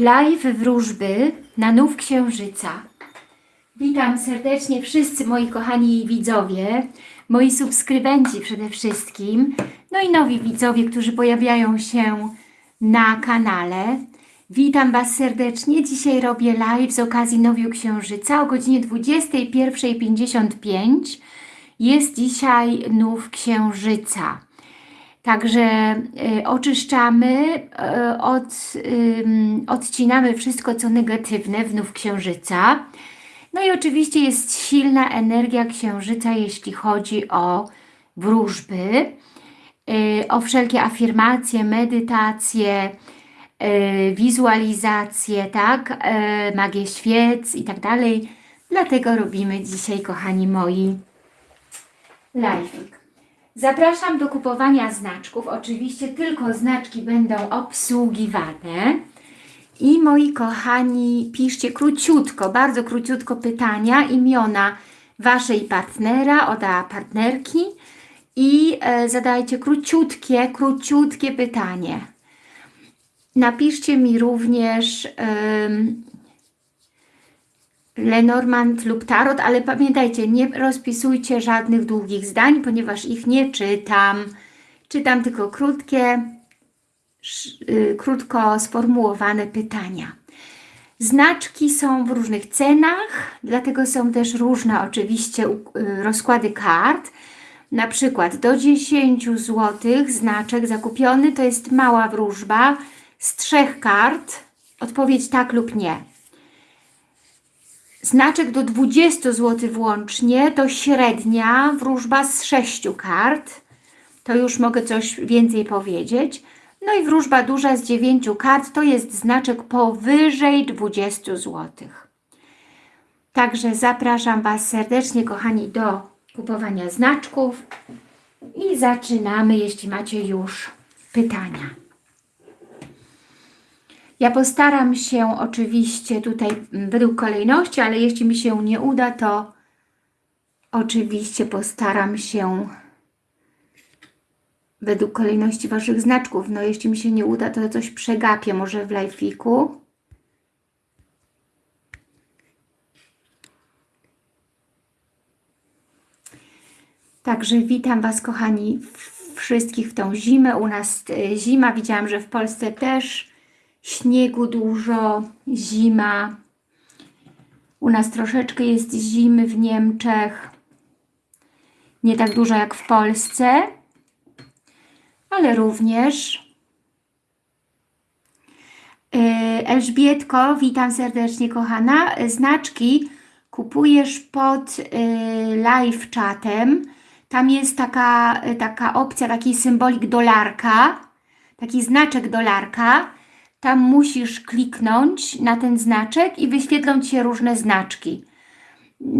Live wróżby na nów księżyca. Witam serdecznie wszyscy moi kochani widzowie, moi subskrybenci przede wszystkim, no i nowi widzowie, którzy pojawiają się na kanale. Witam Was serdecznie. Dzisiaj robię live z okazji Nowiu Księżyca o godzinie 21.55. Jest dzisiaj nów Księżyca. Także y, oczyszczamy, y, od, odcinamy wszystko, co negatywne w nów księżyca. No i oczywiście jest silna energia księżyca, jeśli chodzi o wróżby, y, o wszelkie afirmacje, medytacje, wizualizacje, tak, magię świec i tak dalej. Dlatego robimy dzisiaj, kochani moi, live'ik. Zapraszam do kupowania znaczków. Oczywiście tylko znaczki będą obsługiwane. I moi kochani, piszcie króciutko, bardzo króciutko pytania, imiona Waszej partnera, oda partnerki i e, zadajcie króciutkie, króciutkie pytanie. Napiszcie mi również Lenormand lub Tarot, ale pamiętajcie, nie rozpisujcie żadnych długich zdań, ponieważ ich nie czytam. Czytam tylko krótkie, y, krótko sformułowane pytania. Znaczki są w różnych cenach, dlatego są też różne oczywiście y, rozkłady kart. Na przykład do 10 zł znaczek zakupiony to jest mała wróżba z trzech kart. Odpowiedź tak lub nie. Znaczek do 20 zł włącznie to średnia wróżba z 6 kart. To już mogę coś więcej powiedzieć. No i wróżba duża z 9 kart to jest znaczek powyżej 20 zł. Także zapraszam Was serdecznie, kochani, do kupowania znaczków i zaczynamy, jeśli macie już pytania. Ja postaram się oczywiście tutaj mm, według kolejności, ale jeśli mi się nie uda, to oczywiście postaram się według kolejności Waszych znaczków. No jeśli mi się nie uda, to coś przegapię może w live'iku. Także witam Was, kochani, wszystkich w tą zimę. U nas e, zima, widziałam, że w Polsce też śniegu dużo, zima. U nas troszeczkę jest zimy w Niemczech. Nie tak dużo jak w Polsce, ale również. Yy, Elżbietko, witam serdecznie kochana. Znaczki kupujesz pod yy, live czatem. Tam jest taka, yy, taka opcja, taki symbolik dolarka, taki znaczek dolarka. Tam musisz kliknąć na ten znaczek i wyświetlą Ci się różne znaczki.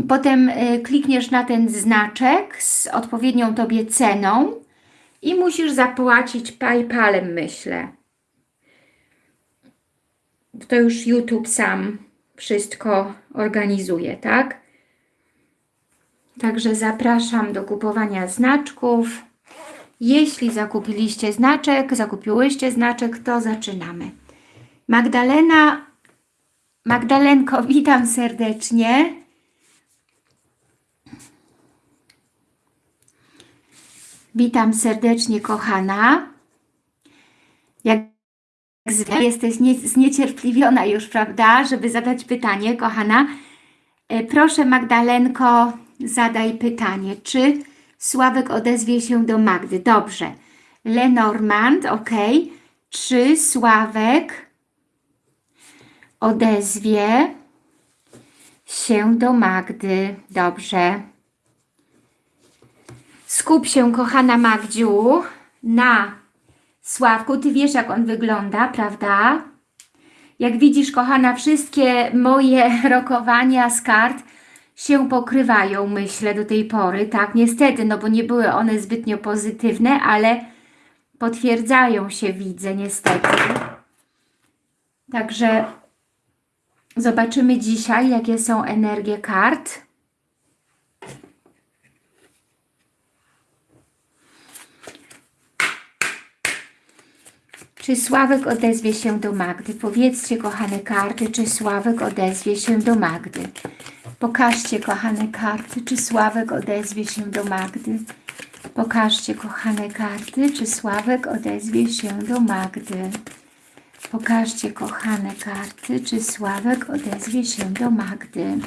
Potem y, klikniesz na ten znaczek z odpowiednią Tobie ceną i musisz zapłacić PayPalem, myślę. To już YouTube sam wszystko organizuje, tak? Także zapraszam do kupowania znaczków. Jeśli zakupiliście znaczek, zakupiłyście znaczek, to zaczynamy. Magdalena, Magdalenko, witam serdecznie. Witam serdecznie, kochana. Jak zwykle jesteś nie, zniecierpliwiona już, prawda, żeby zadać pytanie, kochana. E, Proszę, Magdalenko, zadaj pytanie. Czy Sławek odezwie się do Magdy? Dobrze. Lenormand, ok. Czy Sławek odezwie się do Magdy? Dobrze. Skup się, kochana Magdziu, na Sławku. Ty wiesz, jak on wygląda, prawda? Jak widzisz, kochana, wszystkie moje rokowania z kart się pokrywają, myślę, do tej pory. Tak, niestety, no bo nie były one zbytnio pozytywne, ale potwierdzają się, widzę, niestety. Także zobaczymy dzisiaj, jakie są energie kart. Czy Sławek odezwie się do Magdy? Powiedzcie, kochane karty, czy Sławek odezwie się do Magdy? Pokażcie, kochane karty, czy Sławek odezwie się do Magdy? Pokażcie, kochane karty, czy Sławek odezwie się do Magdy? Pokażcie, kochane karty, czy Sławek odezwie się do Magdy?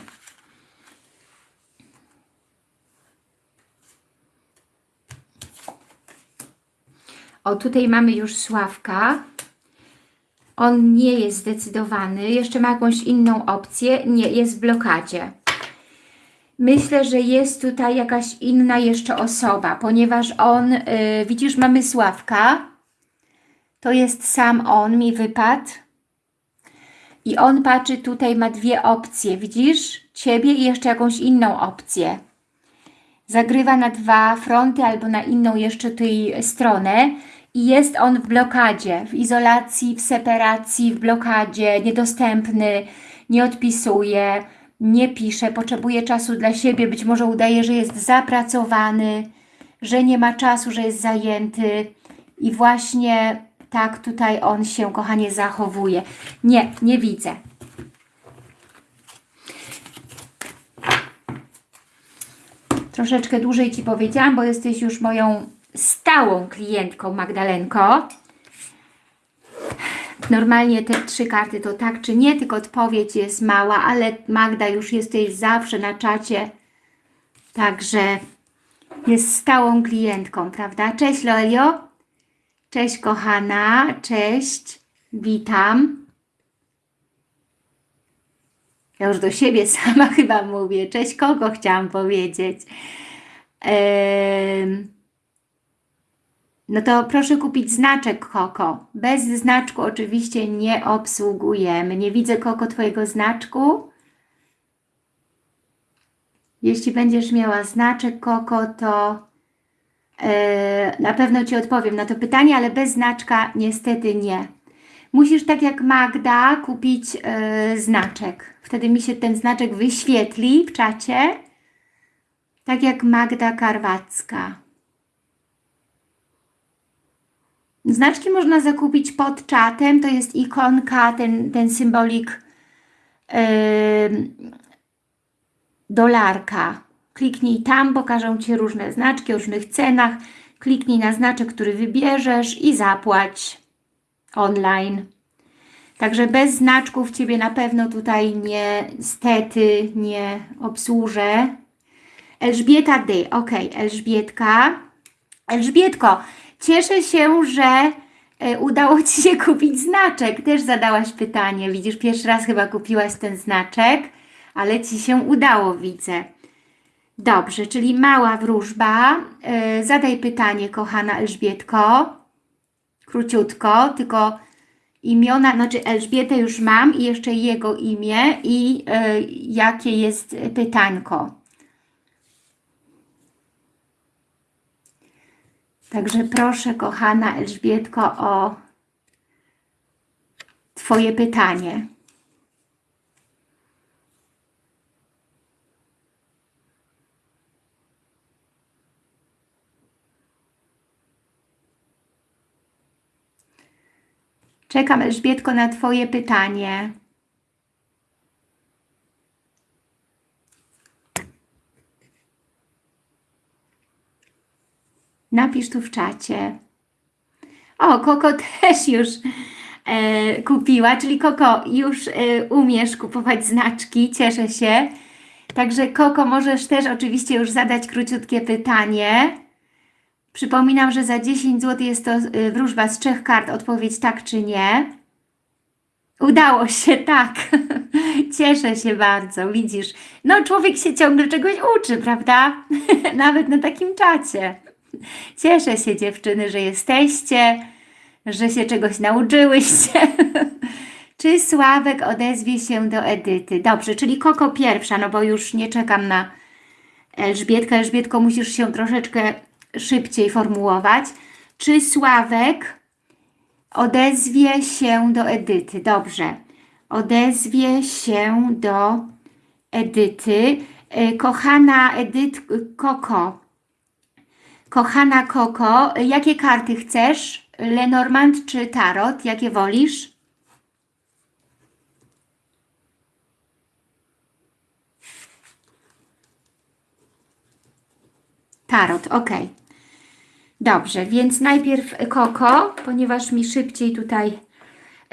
O, tutaj mamy już Sławka. On nie jest zdecydowany. Jeszcze ma jakąś inną opcję. Nie, jest w blokadzie. Myślę, że jest tutaj jakaś inna jeszcze osoba, ponieważ on, yy, widzisz, mamy Sławka. To jest sam on, mi wypadł. I on patrzy tutaj, ma dwie opcje, widzisz? Ciebie i jeszcze jakąś inną opcję. Zagrywa na dwa fronty albo na inną jeszcze tej stronę i jest on w blokadzie, w izolacji, w separacji, w blokadzie, niedostępny, nie odpisuje, nie pisze, potrzebuje czasu dla siebie, być może udaje, że jest zapracowany, że nie ma czasu, że jest zajęty i właśnie tak tutaj on się, kochanie, zachowuje. Nie, nie widzę. Troszeczkę dłużej Ci powiedziałam, bo jesteś już moją stałą klientką Magdalenko. Normalnie te trzy karty to tak czy nie, tylko odpowiedź jest mała, ale Magda już jesteś zawsze na czacie, także jest stałą klientką, prawda? Cześć Loelio, cześć kochana, cześć, witam. Ja już do siebie sama chyba mówię, cześć kogo chciałam powiedzieć. No to proszę kupić znaczek Koko. Bez znaczku oczywiście nie obsługujemy. Nie widzę Koko Twojego znaczku. Jeśli będziesz miała znaczek Koko, to na pewno Ci odpowiem na to pytanie, ale bez znaczka niestety nie. Musisz tak jak Magda kupić yy, znaczek. Wtedy mi się ten znaczek wyświetli w czacie. Tak jak Magda Karwacka. Znaczki można zakupić pod czatem, to jest ikonka, ten, ten symbolik yy, dolarka. Kliknij tam, pokażą Ci różne znaczki o różnych cenach. Kliknij na znaczek, który wybierzesz i zapłać online. Także bez znaczków Ciebie na pewno tutaj niestety nie obsłużę. Elżbieta D. Ok, Elżbietka. Elżbietko, Cieszę się, że e, udało Ci się kupić znaczek. Też zadałaś pytanie. Widzisz, pierwszy raz chyba kupiłaś ten znaczek, ale Ci się udało, widzę. Dobrze, czyli mała wróżba. E, zadaj pytanie, kochana Elżbietko. Króciutko, tylko imiona, znaczy Elżbietę już mam i jeszcze jego imię i e, jakie jest pytanko. Także proszę, kochana Elżbietko, o Twoje pytanie. Czekam, Elżbietko, na Twoje pytanie. Napisz tu w czacie. O, Koko też już e, kupiła, czyli Koko, już e, umiesz kupować znaczki, cieszę się. Także Koko, możesz też oczywiście już zadać króciutkie pytanie. Przypominam, że za 10 zł jest to e, wróżba z trzech kart, odpowiedź tak czy nie. Udało się, tak. Cieszę się bardzo, widzisz. No człowiek się ciągle czegoś uczy, prawda? Nawet na takim czacie. Cieszę się dziewczyny, że jesteście, że się czegoś nauczyłyście. Czy Sławek odezwie się do Edyty? Dobrze, czyli Koko pierwsza, no bo już nie czekam na Elżbietkę. Elżbietko, musisz się troszeczkę szybciej formułować. Czy Sławek odezwie się do Edyty? Dobrze. Odezwie się do Edyty. E, kochana Edyt Koko, Kochana Koko, jakie karty chcesz? Lenormand czy Tarot? Jakie wolisz? Tarot, ok. Dobrze, więc najpierw Koko, ponieważ mi szybciej tutaj,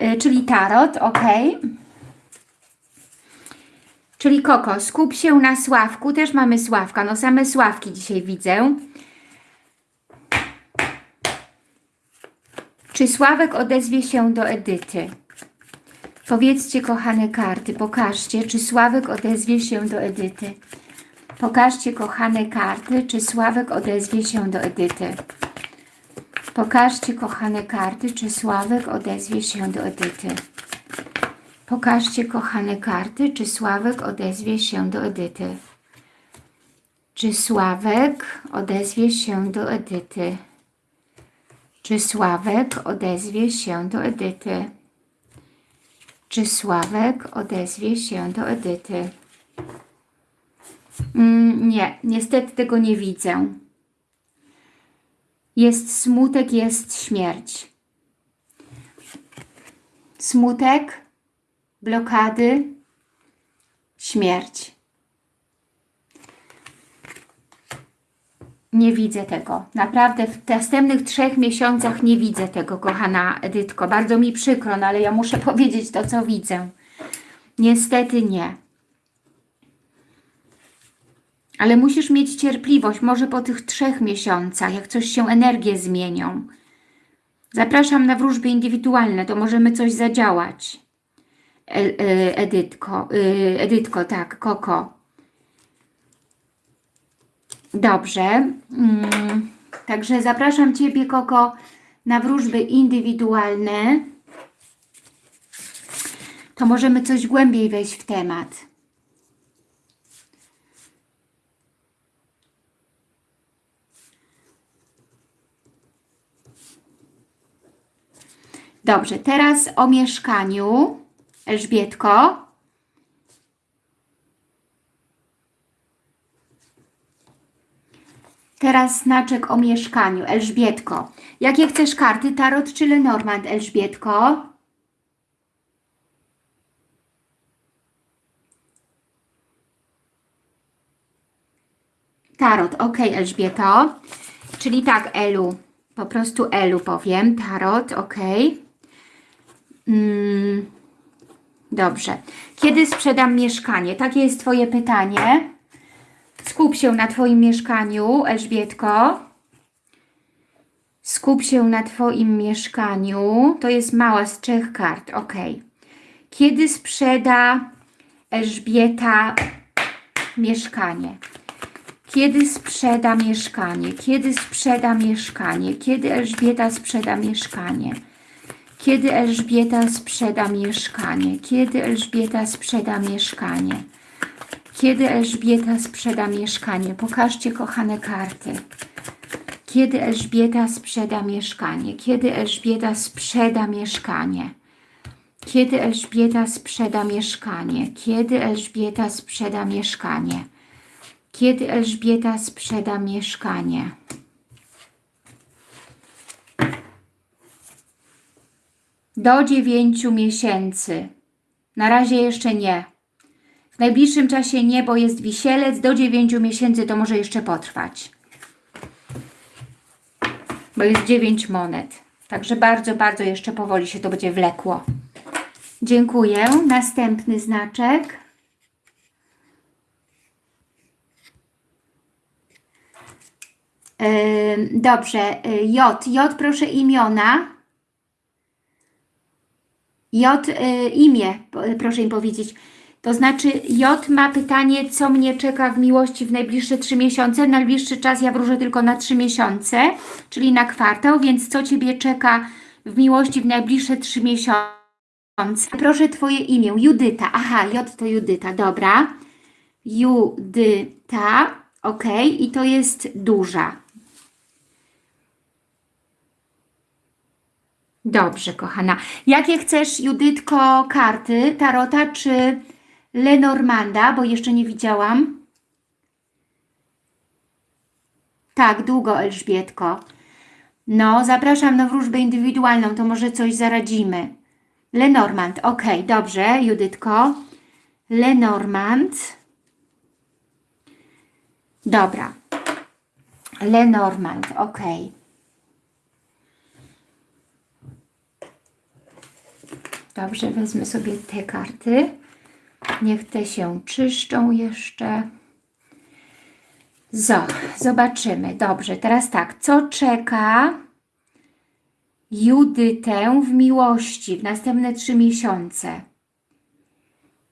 y, czyli Tarot, ok. Czyli Koko, skup się na Sławku, też mamy Sławka, no same Sławki dzisiaj widzę. Czy Sławek odezwie się do Edyty? Powiedzcie, kochane karty, pokażcie, czy Sławek odezwie się do Edyty. Pokażcie, kochane karty, czy Sławek odezwie się do Edyty. Pokażcie, kochane karty, czy Sławek odezwie się do Edyty. Pokażcie, kochane karty, czy Sławek odezwie się do Edyty. Czy Sławek odezwie się do Edyty? Czy Sławek odezwie się do Edyty? Czy Sławek odezwie się do Edyty? Mm, nie, niestety tego nie widzę. Jest smutek, jest śmierć. Smutek, blokady, śmierć. Nie widzę tego. Naprawdę w następnych trzech miesiącach nie widzę tego, kochana Edytko. Bardzo mi przykro, no ale ja muszę powiedzieć to, co widzę. Niestety nie. Ale musisz mieć cierpliwość, może po tych trzech miesiącach, jak coś się energie zmienią. Zapraszam na wróżby indywidualne, to możemy coś zadziałać. E, e, Edytko, e, Edytko, tak, Koko. Dobrze. Mm, także zapraszam Ciebie, Koko, na wróżby indywidualne. To możemy coś głębiej wejść w temat. Dobrze, teraz o mieszkaniu. Elżbietko. Teraz znaczek o mieszkaniu. Elżbietko. Jakie chcesz karty? Tarot czy Lenormand, Elżbietko? Tarot, ok, Elżbieto. Czyli tak, Elu. Po prostu Elu powiem. Tarot, ok. Mm, dobrze. Kiedy sprzedam mieszkanie? Takie jest Twoje pytanie. Skup się na Twoim mieszkaniu, Elżbietko. Skup się na Twoim mieszkaniu. To jest mała z trzech kart, ok. Kiedy sprzeda Elżbieta mieszkanie? Kiedy sprzeda mieszkanie? Kiedy sprzeda mieszkanie? Kiedy Elżbieta sprzeda mieszkanie? Kiedy Elżbieta sprzeda mieszkanie? Kiedy Elżbieta sprzeda mieszkanie? Kiedy Elżbieta sprzeda mieszkanie? Pokażcie, kochane karty. Kiedy Elżbieta sprzeda mieszkanie? Kiedy Elżbieta sprzeda mieszkanie? Kiedy Elżbieta sprzeda mieszkanie? Kiedy Elżbieta sprzeda mieszkanie? Kiedy Elżbieta sprzeda mieszkanie? Do dziewięciu miesięcy. Na razie jeszcze nie. W najbliższym czasie nie, bo jest wisielec. Do dziewięciu miesięcy to może jeszcze potrwać. Bo jest dziewięć monet. Także bardzo, bardzo jeszcze powoli się to będzie wlekło. Dziękuję. Następny znaczek. Dobrze, y, J. J, proszę imiona. J, y, imię, proszę im powiedzieć. To znaczy J ma pytanie, co mnie czeka w miłości w najbliższe trzy miesiące. Najbliższy czas ja wróżę tylko na trzy miesiące, czyli na kwartał, więc co Ciebie czeka w miłości w najbliższe trzy miesiące? Proszę Twoje imię, Judyta. Aha, J to Judyta, dobra. Judyta, ok, i to jest duża. Dobrze, kochana. Jakie chcesz, Judytko, karty? Tarota czy Lenormanda? Bo jeszcze nie widziałam. Tak, długo, Elżbietko. No, zapraszam na wróżbę indywidualną, to może coś zaradzimy. Lenormand, ok, dobrze, Judytko. Lenormand. Dobra. Lenormand, ok. Dobrze, wezmę sobie te karty. Niech te się czyszczą jeszcze. Zo, zobaczymy. Dobrze, teraz tak. Co czeka Judytę w miłości w następne trzy miesiące?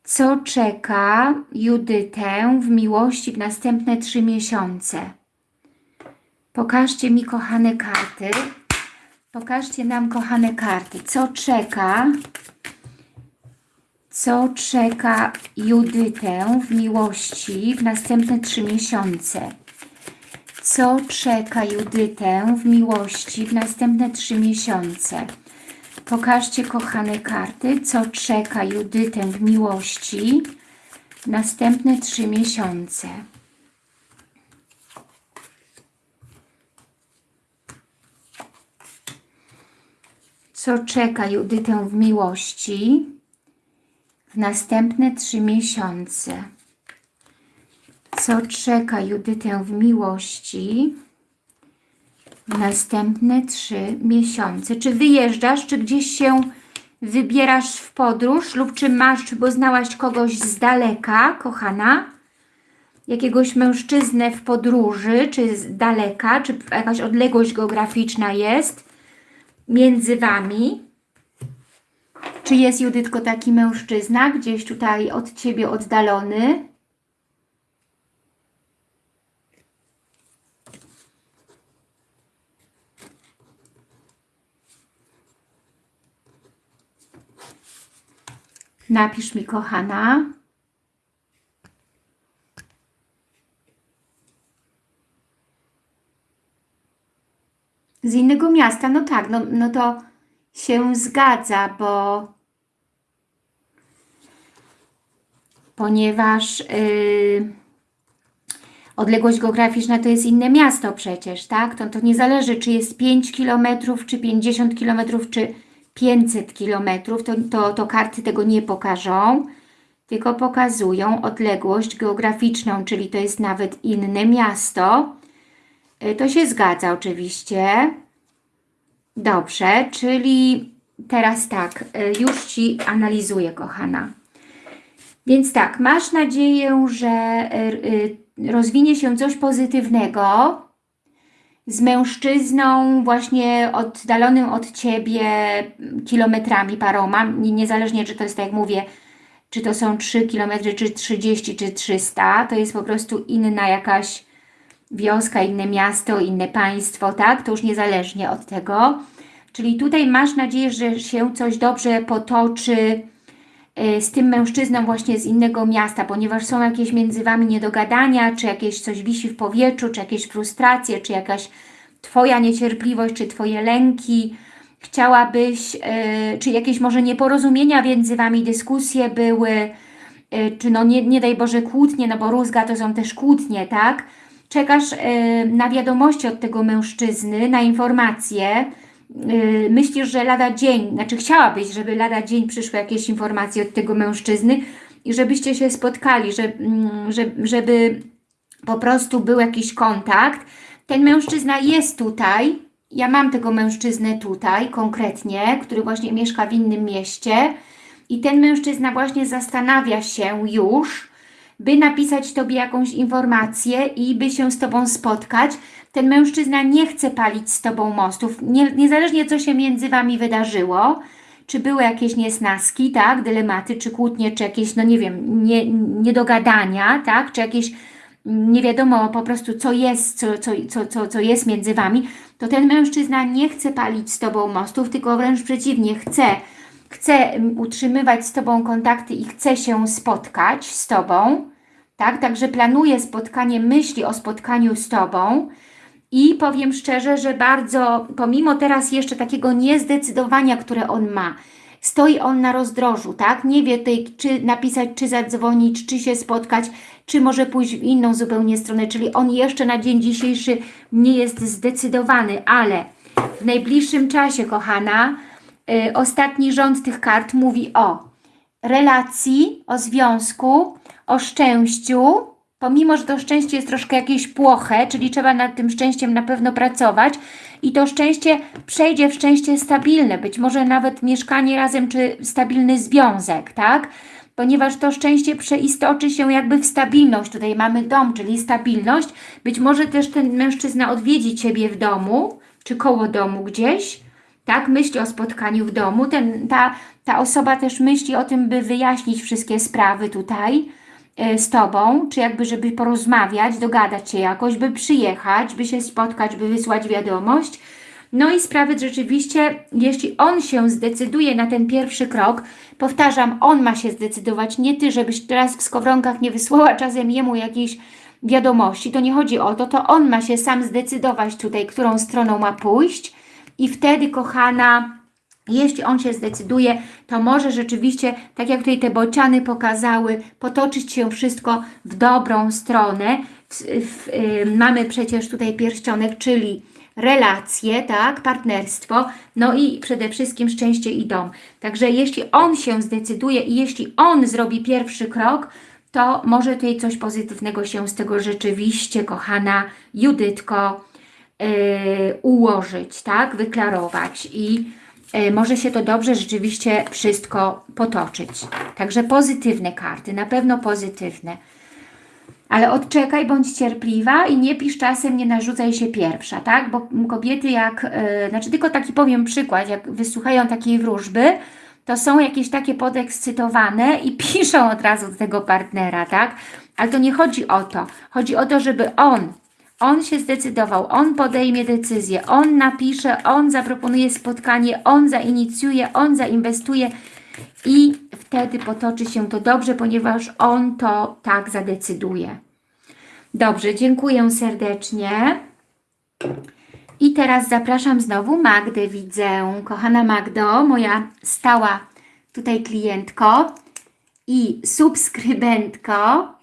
Co czeka Judytę w miłości w następne trzy miesiące? Pokażcie mi, kochane karty. Pokażcie nam, kochane karty. Co czeka co czeka Judytę w miłości w następne trzy miesiące? Co czeka Judytę w miłości w następne trzy miesiące? Pokażcie, kochane karty, co czeka Judytę w miłości w następne trzy miesiące. Co czeka Judytę w miłości w następne trzy miesiące. Co czeka Judytę w miłości w następne trzy miesiące? Czy wyjeżdżasz, czy gdzieś się wybierasz w podróż lub czy masz, czy poznałaś kogoś z daleka, kochana? Jakiegoś mężczyznę w podróży, czy z daleka, czy jakaś odległość geograficzna jest między Wami? Czy jest, Judytko, taki mężczyzna gdzieś tutaj od Ciebie oddalony? Napisz mi, kochana. Z innego miasta, no tak, no, no to się zgadza, bo ponieważ yy, odległość geograficzna to jest inne miasto przecież, tak? To, to nie zależy, czy jest 5 km, czy 50 km, czy 500 km, to, to, to karty tego nie pokażą, tylko pokazują odległość geograficzną, czyli to jest nawet inne miasto. Yy, to się zgadza oczywiście. Dobrze, czyli teraz tak, yy, już Ci analizuję, kochana. Więc tak, masz nadzieję, że y, rozwinie się coś pozytywnego z mężczyzną właśnie oddalonym od Ciebie kilometrami paroma, niezależnie czy to jest, tak jak mówię, czy to są 3 km, czy 30, czy 300, to jest po prostu inna jakaś wioska, inne miasto, inne państwo, tak? To już niezależnie od tego. Czyli tutaj masz nadzieję, że się coś dobrze potoczy, Y, z tym mężczyzną właśnie z innego miasta, ponieważ są jakieś między Wami niedogadania, czy jakieś coś wisi w powietrzu, czy jakieś frustracje, czy jakaś Twoja niecierpliwość, czy Twoje lęki, chciałabyś, yy, czy jakieś może nieporozumienia między Wami, dyskusje były, yy, czy no nie, nie daj Boże kłótnie, no bo rózga to są też kłótnie, tak? Czekasz yy, na wiadomości od tego mężczyzny, na informacje, yy, myślisz, że lada dzień, znaczy chciałabyś, żeby lada dzień przyszły jakieś informacje od tego mężczyzny i żebyście się spotkali, że, yy, żeby po prostu był jakiś kontakt. Ten mężczyzna jest tutaj, ja mam tego mężczyznę tutaj konkretnie, który właśnie mieszka w innym mieście. I ten mężczyzna właśnie zastanawia się już, by napisać Tobie jakąś informację i by się z Tobą spotkać, ten mężczyzna nie chce palić z Tobą mostów, nie, niezależnie co się między Wami wydarzyło, czy były jakieś niesnaski, tak, dylematy, czy kłótnie, czy jakieś, no nie wiem, nie, niedogadania, tak, czy jakieś nie wiadomo po prostu co jest, co, co, co, co, co jest między Wami, to ten mężczyzna nie chce palić z Tobą mostów, tylko wręcz przeciwnie, chce, chce utrzymywać z Tobą kontakty i chce się spotkać z Tobą, tak, także planuje spotkanie, myśli o spotkaniu z Tobą, i powiem szczerze, że bardzo, pomimo teraz jeszcze takiego niezdecydowania, które on ma, stoi on na rozdrożu, tak? Nie wie tej, czy napisać, czy zadzwonić, czy się spotkać, czy może pójść w inną zupełnie stronę, czyli on jeszcze na dzień dzisiejszy nie jest zdecydowany, ale W najbliższym czasie, kochana, ostatni rząd tych kart mówi o relacji, o związku, o szczęściu, pomimo, że to szczęście jest troszkę jakieś płoche, czyli trzeba nad tym szczęściem na pewno pracować i to szczęście przejdzie w szczęście stabilne, być może nawet mieszkanie razem, czy stabilny związek, tak? Ponieważ to szczęście przeistoczy się jakby w stabilność. Tutaj mamy dom, czyli stabilność. Być może też ten mężczyzna odwiedzi Ciebie w domu, czy koło domu gdzieś, tak? Myśli o spotkaniu w domu. Ten, ta, ta osoba też myśli o tym, by wyjaśnić wszystkie sprawy tutaj, E, z Tobą, czy jakby, żeby porozmawiać, dogadać się jakoś, by przyjechać, by się spotkać, by wysłać wiadomość. No i sprawy rzeczywiście, jeśli on się zdecyduje na ten pierwszy krok, powtarzam, on ma się zdecydować, nie Ty, żebyś teraz w skowronkach nie wysłała czasem jemu jakiejś wiadomości, to nie chodzi o to, to on ma się sam zdecydować tutaj, którą stroną ma pójść i wtedy, kochana, jeśli on się zdecyduje, to może rzeczywiście, tak jak tutaj te bociany pokazały, potoczyć się wszystko w dobrą stronę. W, w, y, mamy przecież tutaj pierścionek, czyli relacje, tak, partnerstwo, no i przede wszystkim szczęście i dom. Także jeśli on się zdecyduje i jeśli on zrobi pierwszy krok, to może tutaj coś pozytywnego się z tego rzeczywiście, kochana Judytko, ułożyć, tak, wyklarować i E, może się to dobrze rzeczywiście wszystko potoczyć. Także pozytywne karty, na pewno pozytywne. Ale odczekaj, bądź cierpliwa i nie pisz czasem, nie narzucaj się pierwsza, tak? Bo kobiety jak, yy, znaczy tylko taki powiem przykład, jak wysłuchają takiej wróżby, to są jakieś takie podekscytowane i piszą od razu do tego partnera, tak? Ale to nie chodzi o to. Chodzi o to, żeby on on się zdecydował, on podejmie decyzję, on napisze, on zaproponuje spotkanie, on zainicjuje, on zainwestuje i wtedy potoczy się to dobrze, ponieważ on to tak zadecyduje. Dobrze, dziękuję serdecznie. I teraz zapraszam znowu Magdę, widzę. Kochana Magdo, moja stała tutaj klientko i subskrybentko.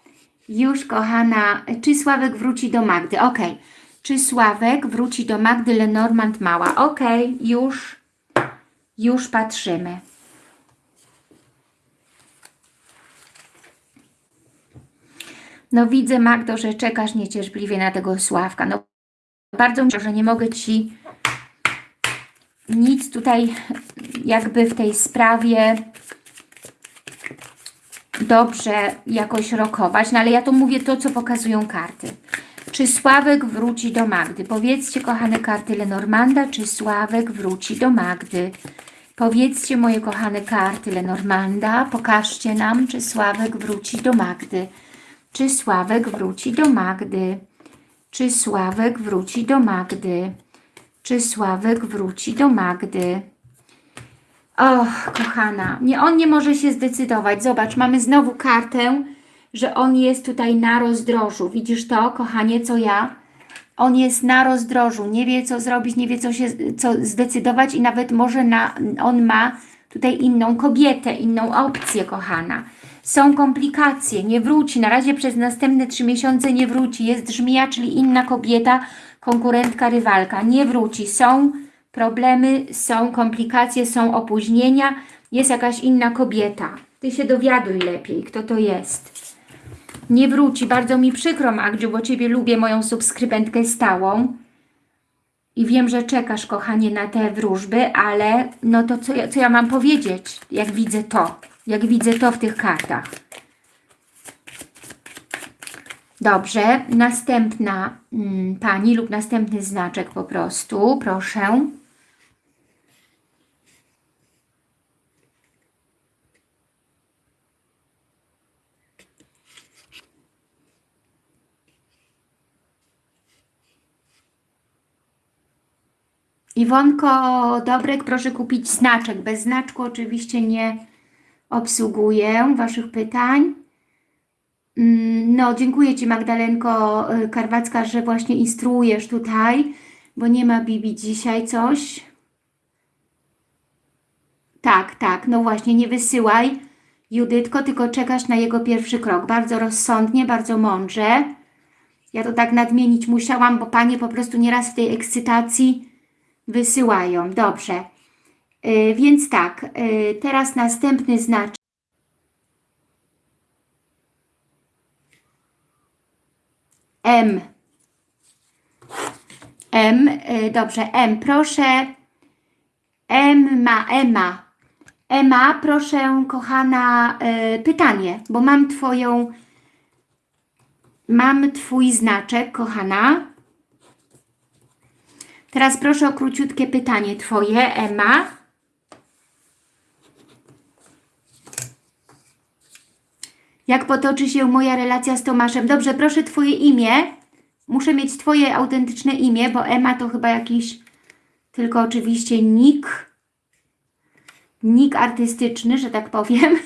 Już, kochana, czy Sławek wróci do Magdy? Ok. Czy Sławek wróci do Magdy Lenormand Mała? Ok, już, już patrzymy. No widzę, Magdo, że czekasz niecierpliwie na tego Sławka. No bardzo myślę, że nie mogę Ci nic tutaj jakby w tej sprawie dobrze jakoś rokować, no ale ja to mówię to, co pokazują karty. Czy Sławek wróci do Magdy? Powiedzcie, kochane karty Lenormanda, czy Sławek wróci do Magdy? Powiedzcie, moje kochane karty Lenormanda, pokażcie nam, czy Sławek wróci do Magdy. Czy Sławek wróci do Magdy? Czy Sławek wróci do Magdy? Czy Sławek wróci do Magdy? Och, kochana, nie, on nie może się zdecydować. Zobacz, mamy znowu kartę, że on jest tutaj na rozdrożu. Widzisz to, kochanie, co ja? On jest na rozdrożu, nie wie co zrobić, nie wie co się co zdecydować i nawet może na, on ma tutaj inną kobietę, inną opcję, kochana. Są komplikacje, nie wróci, na razie przez następne trzy miesiące nie wróci. Jest żmija, czyli inna kobieta, konkurentka, rywalka. Nie wróci, są problemy, są komplikacje, są opóźnienia, jest jakaś inna kobieta. Ty się dowiaduj lepiej, kto to jest. Nie wróci. Bardzo mi przykro, Magdziu, bo Ciebie lubię, moją subskrybentkę stałą. I wiem, że czekasz, kochanie, na te wróżby, ale no to co ja, co ja mam powiedzieć, jak widzę to, jak widzę to w tych kartach. Dobrze, następna mm, Pani lub następny znaczek po prostu, proszę. Iwonko Dobrek, proszę kupić znaczek. Bez znaczku oczywiście nie obsługuję Waszych pytań. Mm, no, dziękuję Ci Magdalenko y, Karwacka, że właśnie instruujesz tutaj, bo nie ma Bibi dzisiaj coś. Tak, tak, no właśnie, nie wysyłaj Judytko, tylko czekasz na jego pierwszy krok. Bardzo rozsądnie, bardzo mądrze. Ja to tak nadmienić musiałam, bo Panie po prostu nieraz w tej ekscytacji Wysyłają, dobrze. Y, więc tak, y, teraz następny znaczek. M. M, y, dobrze, M, proszę. Emma, Emma. Emma, proszę, kochana, pytanie, bo mam Twoją, mam Twój znaczek, kochana. Teraz proszę o króciutkie pytanie Twoje, Emma. Jak potoczy się moja relacja z Tomaszem? Dobrze, proszę Twoje imię. Muszę mieć Twoje autentyczne imię, bo Emma to chyba jakiś tylko oczywiście nick. Nick artystyczny, że tak powiem.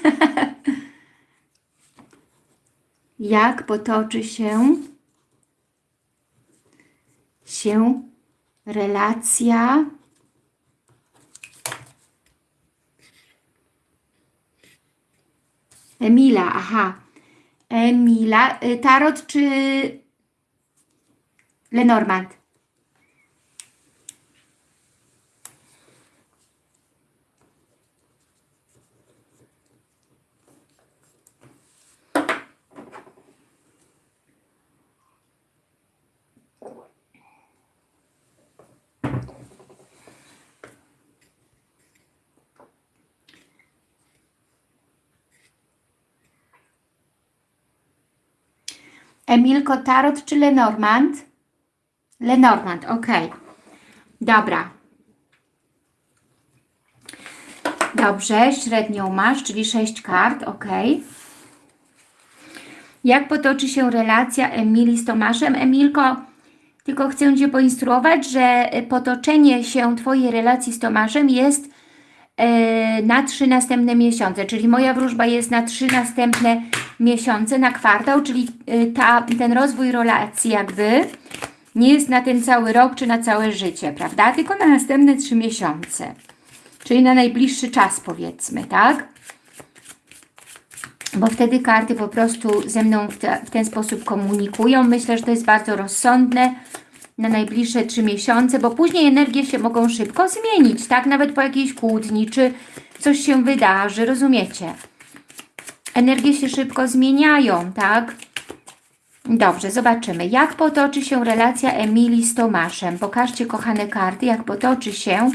Jak potoczy się się relacja Emila, aha. Emila, y, Tarot czy Lenormand? Emilko Tarot czy Lenormand? Lenormand, ok. Dobra. Dobrze, średnią masz, czyli 6 kart, ok. Jak potoczy się relacja Emilii z Tomaszem? Emilko, tylko chcę Cię poinstruować, że potoczenie się Twojej relacji z Tomaszem jest na trzy następne miesiące, czyli moja wróżba jest na trzy następne miesiące, na kwartał, czyli e, ta, ten rozwój relacji jakby nie jest na ten cały rok czy na całe życie, prawda? Tylko na następne trzy miesiące, czyli na najbliższy czas powiedzmy, tak? Bo wtedy karty po prostu ze mną w, te, w ten sposób komunikują. Myślę, że to jest bardzo rozsądne na najbliższe trzy miesiące, bo później energie się mogą szybko zmienić, tak? Nawet po jakiejś kłótni, czy coś się wydarzy, rozumiecie? Energie się szybko zmieniają, tak? Dobrze, zobaczymy. Jak potoczy się relacja Emilii z Tomaszem? Pokażcie, kochane karty, jak potoczy się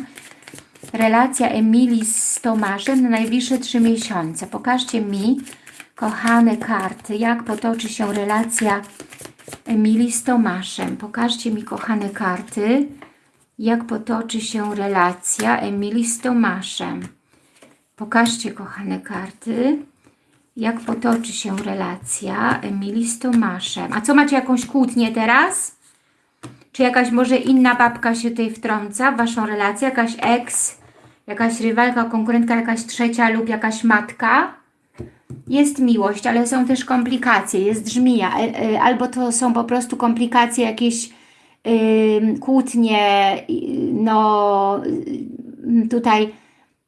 relacja Emilii z Tomaszem na najbliższe trzy miesiące. Pokażcie mi, kochane karty, jak potoczy się relacja Emilii z Tomaszem. Pokażcie mi, kochane karty, jak potoczy się relacja Emilii z Tomaszem. Pokażcie, kochane karty, jak potoczy się relacja Emilii z Tomaszem. A co, macie jakąś kłótnię teraz? Czy jakaś może inna babka się tutaj wtrąca w Waszą relację? Jakaś ex, jakaś rywalka, konkurentka, jakaś trzecia lub jakaś matka? Jest miłość, ale są też komplikacje, jest żmija, e, e, albo to są po prostu komplikacje, jakieś yy, kłótnie, no tutaj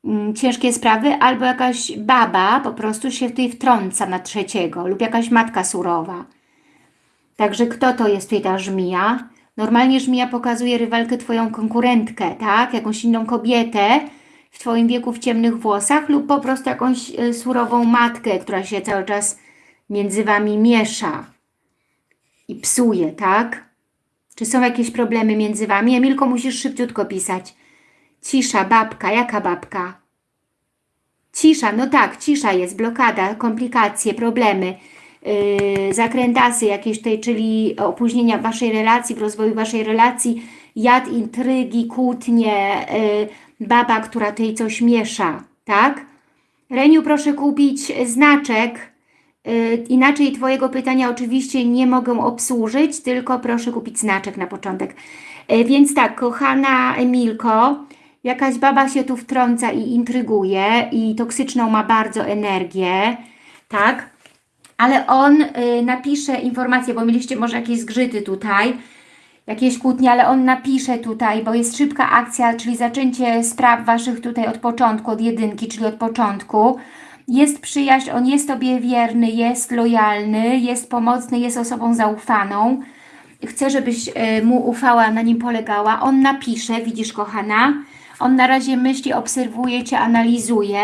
yy, ciężkie sprawy, albo jakaś baba po prostu się tutaj wtrąca na trzeciego lub jakaś matka surowa. Także kto to jest tutaj ta żmija? Normalnie żmija pokazuje rywalkę Twoją konkurentkę, tak? Jakąś inną kobietę, w Twoim wieku w ciemnych włosach lub po prostu jakąś y, surową matkę, która się cały czas między Wami miesza i psuje, tak? Czy są jakieś problemy między Wami? Emilko, musisz szybciutko pisać. Cisza, babka. Jaka babka? Cisza, no tak, cisza jest, blokada, komplikacje, problemy, yy, zakrętasy jakieś tutaj, czyli opóźnienia w Waszej relacji, w rozwoju Waszej relacji, jad, intrygi, kłótnie, yy, baba, która tutaj coś miesza, tak? Reniu, proszę kupić znaczek, yy, inaczej Twojego pytania oczywiście nie mogę obsłużyć, tylko proszę kupić znaczek na początek. Yy, więc tak, kochana Emilko, jakaś baba się tu wtrąca i intryguje i toksyczną ma bardzo energię, tak? Ale on yy, napisze informację, bo mieliście może jakieś zgrzyty tutaj, jakieś kłótnie, ale on napisze tutaj, bo jest szybka akcja, czyli zaczęcie spraw Waszych tutaj od początku, od jedynki, czyli od początku. Jest przyjaźń, on jest Tobie wierny, jest lojalny, jest pomocny, jest osobą zaufaną. chcę, żebyś e, mu ufała, na nim polegała. On napisze, widzisz kochana, on na razie myśli, obserwuje Cię, analizuje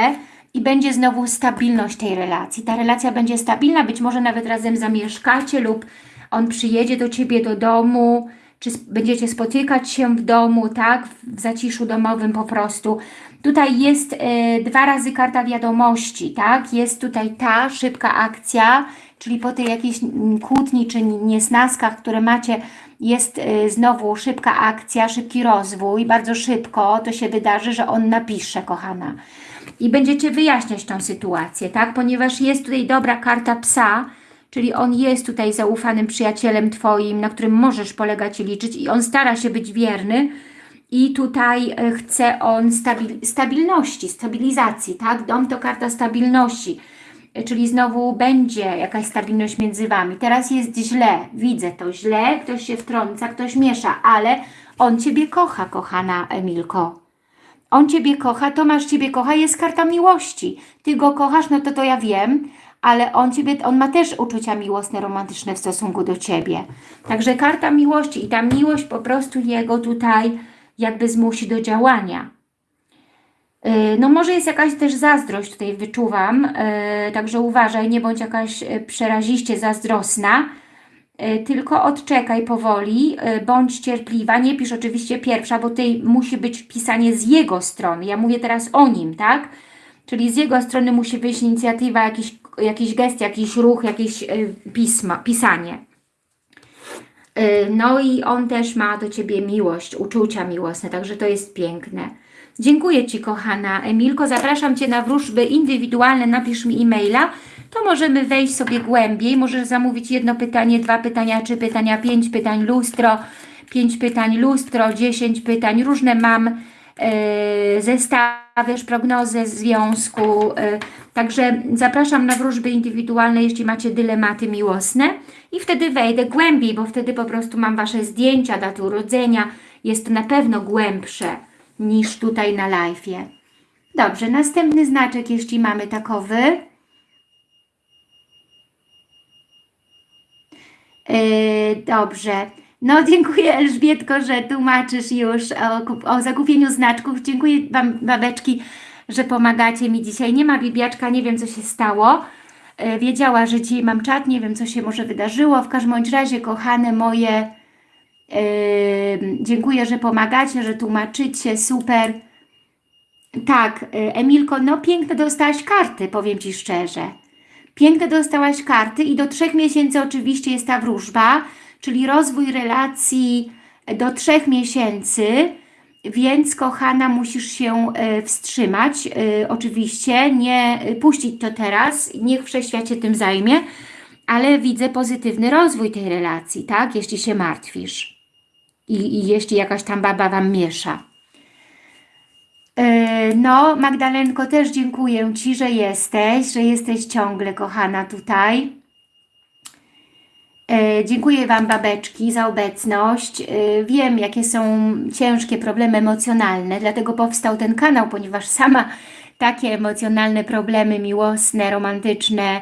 i będzie znowu stabilność tej relacji. Ta relacja będzie stabilna, być może nawet razem zamieszkacie lub on przyjedzie do Ciebie do domu, czy będziecie spotykać się w domu, tak, w zaciszu domowym po prostu. Tutaj jest e, dwa razy karta wiadomości, tak, jest tutaj ta szybka akcja, czyli po tej jakiejś kłótni czy niesnaskach, które macie, jest y, znowu szybka akcja, szybki rozwój, bardzo szybko to się wydarzy, że on napisze, kochana. I będziecie wyjaśniać tą sytuację, tak? Ponieważ jest tutaj dobra karta psa, czyli on jest tutaj zaufanym przyjacielem Twoim, na którym możesz polegać i liczyć i on stara się być wierny i tutaj y, chce on stabil stabilności, stabilizacji, tak? Dom to karta stabilności, czyli znowu będzie jakaś stabilność między Wami. Teraz jest źle, widzę to źle, ktoś się wtrąca, ktoś miesza, ale on Ciebie kocha, kochana Emilko. On Ciebie kocha, Tomasz Ciebie kocha, jest karta miłości. Ty go kochasz, no to to ja wiem, ale on, ciebie, on ma też uczucia miłosne, romantyczne w stosunku do Ciebie. Także karta miłości i ta miłość po prostu jego tutaj jakby zmusi do działania. Y, no może jest jakaś też zazdrość tutaj wyczuwam, y, także uważaj, nie bądź jakaś y, przeraziście zazdrosna, tylko odczekaj powoli, bądź cierpliwa, nie pisz oczywiście pierwsza, bo tutaj musi być pisanie z jego strony, ja mówię teraz o nim, tak? Czyli z jego strony musi wyjść inicjatywa, jakiś, jakiś gest, jakiś ruch, jakieś pisma, pisanie. No i on też ma do Ciebie miłość, uczucia miłosne, także to jest piękne. Dziękuję Ci kochana Emilko, zapraszam Cię na wróżby indywidualne, napisz mi e-maila, to możemy wejść sobie głębiej, możesz zamówić jedno pytanie, dwa pytania, trzy pytania, pięć pytań, lustro, pięć pytań, lustro, dziesięć pytań, różne mam yy, zestawisz prognozę związku, yy, także zapraszam na wróżby indywidualne, jeśli macie dylematy miłosne i wtedy wejdę głębiej, bo wtedy po prostu mam Wasze zdjęcia, daty urodzenia, jest to na pewno głębsze niż tutaj na live'ie. Dobrze, następny znaczek, jeśli mamy takowy. Yy, dobrze. No dziękuję Elżbietko, że tłumaczysz już o, o zakupieniu znaczków. Dziękuję Wam babeczki, że pomagacie mi dzisiaj. Nie ma bibiaczka, nie wiem co się stało. Yy, wiedziała, że dzisiaj mam czat, nie wiem co się może wydarzyło. W każdym razie, kochane moje dziękuję, że pomagacie, że tłumaczycie, super. Tak, y, Emilko, no piękne dostałaś karty, powiem Ci szczerze. Piękne dostałaś karty i do trzech miesięcy oczywiście jest ta wróżba, czyli rozwój relacji do trzech miesięcy, więc kochana musisz się y, wstrzymać, y, oczywiście, nie puścić to teraz, niech wszechświat tym zajmie, ale widzę pozytywny rozwój tej relacji, tak, jeśli się martwisz. I, i jeśli jakaś tam baba Wam miesza. No, Magdalenko, też dziękuję Ci, że jesteś, że jesteś ciągle kochana tutaj. Yy, dziękuję Wam, babeczki, za obecność. Yy, wiem, jakie są ciężkie problemy emocjonalne, dlatego powstał ten kanał, ponieważ sama takie emocjonalne problemy miłosne, romantyczne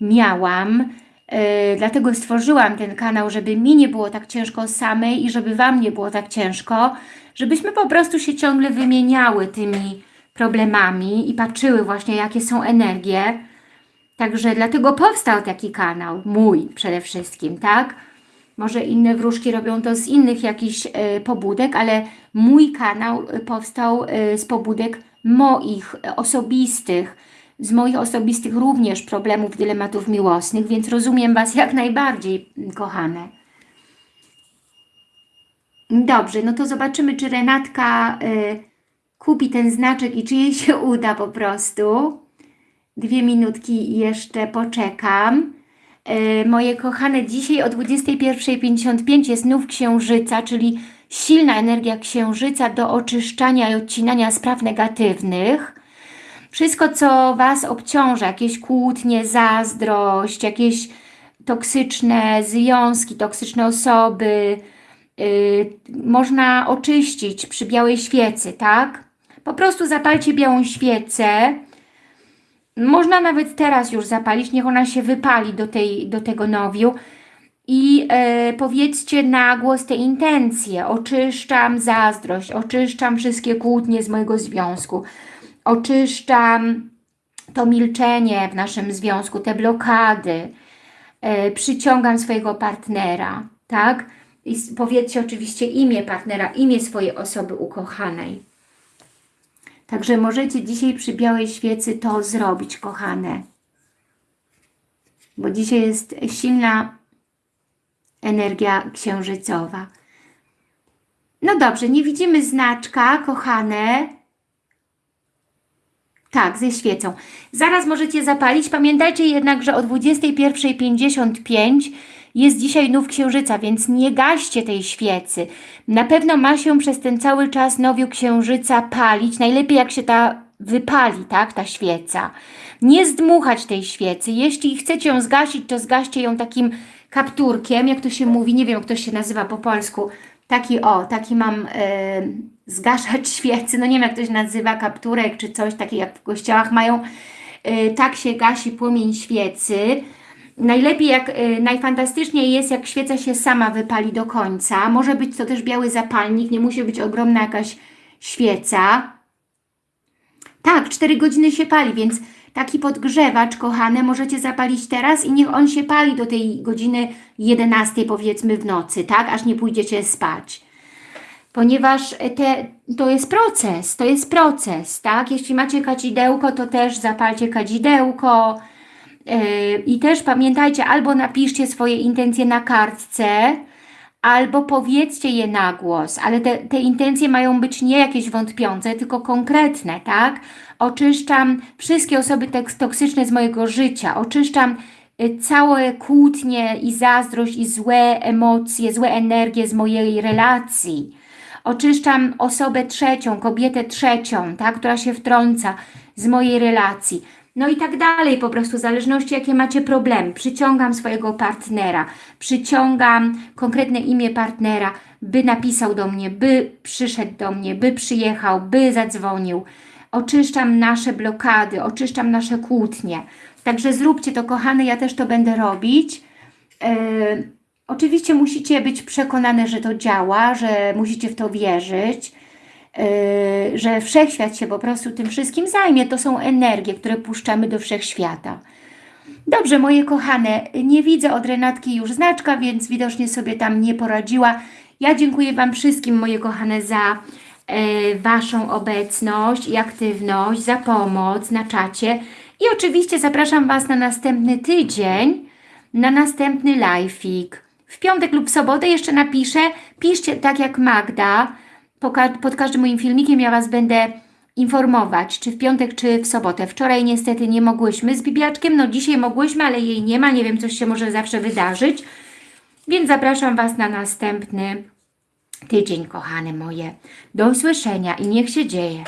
miałam. Yy, dlatego stworzyłam ten kanał, żeby mi nie było tak ciężko samej i żeby Wam nie było tak ciężko, żebyśmy po prostu się ciągle wymieniały tymi problemami i patrzyły właśnie, jakie są energie. Także dlatego powstał taki kanał, mój przede wszystkim, tak? Może inne wróżki robią to z innych jakichś y, pobudek, ale mój kanał powstał y, z pobudek moich, osobistych, z moich osobistych również problemów, dylematów miłosnych, więc rozumiem Was jak najbardziej, kochane. Dobrze, no to zobaczymy, czy Renatka y, kupi ten znaczek i czy jej się uda po prostu. Dwie minutki jeszcze poczekam. Y, moje kochane, dzisiaj o 21.55 jest nów księżyca, czyli silna energia księżyca do oczyszczania i odcinania spraw negatywnych wszystko, co Was obciąża, jakieś kłótnie, zazdrość, jakieś toksyczne związki, toksyczne osoby, yy, można oczyścić przy białej świecy, tak? Po prostu zapalcie białą świecę. Można nawet teraz już zapalić, niech ona się wypali do, tej, do tego nowiu. i e, powiedzcie na głos te intencje. Oczyszczam zazdrość, oczyszczam wszystkie kłótnie z mojego związku, oczyszczam to milczenie w naszym związku, te blokady, e, przyciągam swojego partnera, tak? I powiedzcie oczywiście imię partnera, imię swojej osoby ukochanej. Także możecie dzisiaj przy białej świecy to zrobić, kochane. Bo dzisiaj jest silna energia księżycowa. No dobrze, nie widzimy znaczka, kochane. Tak, ze świecą. Zaraz możecie zapalić. Pamiętajcie jednak, że o 21.55 jest dzisiaj nów księżyca, więc nie gaście tej świecy. Na pewno ma się przez ten cały czas nowiu księżyca palić. Najlepiej jak się ta wypali, tak, ta świeca. Nie zdmuchać tej świecy. Jeśli chcecie ją zgasić, to zgaście ją takim kapturkiem, jak to się mówi, nie wiem jak to się nazywa po polsku. Taki o, taki mam zgaszać świecy, no nie wiem jak to się nazywa, kapturek czy coś, takie jak w kościołach mają. E, tak się gasi płomień świecy. Najlepiej, jak e, najfantastyczniej jest, jak świeca się sama wypali do końca. Może być to też biały zapalnik, nie musi być ogromna jakaś świeca. Tak, 4 godziny się pali, więc taki podgrzewacz, kochane, możecie zapalić teraz i niech on się pali do tej godziny 11 powiedzmy w nocy, tak? Aż nie pójdziecie spać. Ponieważ te, to jest proces, to jest proces, tak? Jeśli macie kadzidełko, to też zapalcie kadzidełko i też pamiętajcie, albo napiszcie swoje intencje na kartce, albo powiedzcie je na głos, ale te, te intencje mają być nie jakieś wątpiące, tylko konkretne, tak? Oczyszczam wszystkie osoby toksyczne z mojego życia, oczyszczam y, całe kłótnie i zazdrość i złe emocje, złe energie z mojej relacji. Oczyszczam osobę trzecią, kobietę trzecią, tak, która się wtrąca z mojej relacji. No i tak dalej, po prostu w zależności jakie macie problemy. Przyciągam swojego partnera, przyciągam konkretne imię partnera, by napisał do mnie, by przyszedł do mnie, by przyjechał, by zadzwonił. Oczyszczam nasze blokady, oczyszczam nasze kłótnie. Także zróbcie to, kochane, ja też to będę robić. Yy, oczywiście musicie być przekonane, że to działa, że musicie w to wierzyć, że wszechświat się po prostu tym wszystkim zajmie. To są energie, które puszczamy do wszechświata. Dobrze, moje kochane, nie widzę od Renatki już znaczka, więc widocznie sobie tam nie poradziła. Ja dziękuję Wam wszystkim, moje kochane, za e, Waszą obecność i aktywność, za pomoc na czacie. I oczywiście zapraszam Was na następny tydzień, na następny live'ik. W piątek lub sobotę jeszcze napiszę, piszcie tak jak Magda, pod każdym moim filmikiem ja Was będę informować, czy w piątek, czy w sobotę. Wczoraj niestety nie mogłyśmy z Bibiaczkiem, no dzisiaj mogłyśmy, ale jej nie ma, nie wiem, coś się może zawsze wydarzyć. Więc zapraszam Was na następny tydzień, kochane moje. Do usłyszenia i niech się dzieje.